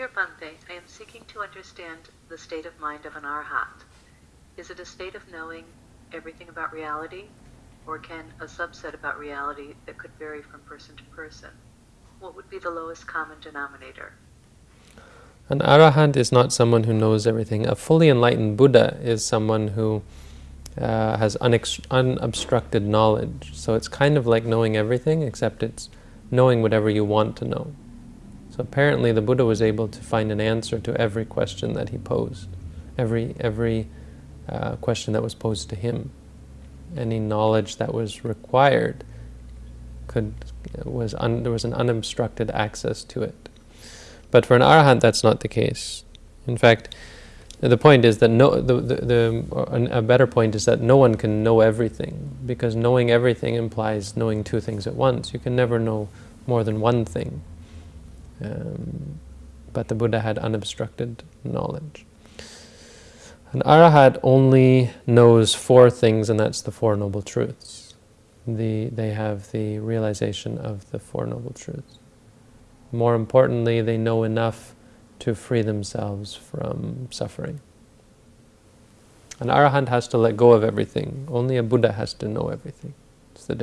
Dear Bhante, I am seeking to understand the state of mind of an arhat. Is it a state of knowing everything about reality, or can a subset about reality that could vary from person to person? What would be the lowest common denominator? An arahant is not someone who knows everything. A fully enlightened Buddha is someone who uh, has unobstructed knowledge. So it's kind of like knowing everything, except it's knowing whatever you want to know. So apparently the Buddha was able to find an answer to every question that he posed, every, every uh, question that was posed to him. Any knowledge that was required could, was un, there was an unobstructed access to it. But for an arahant, that's not the case. In fact, the point is that no, the, the, the, a better point is that no one can know everything, because knowing everything implies knowing two things at once. You can never know more than one thing. Um, but the Buddha had unobstructed knowledge. An arahat only knows four things, and that's the Four Noble Truths. The, they have the realization of the Four Noble Truths. More importantly, they know enough to free themselves from suffering. An arahant has to let go of everything. Only a Buddha has to know everything.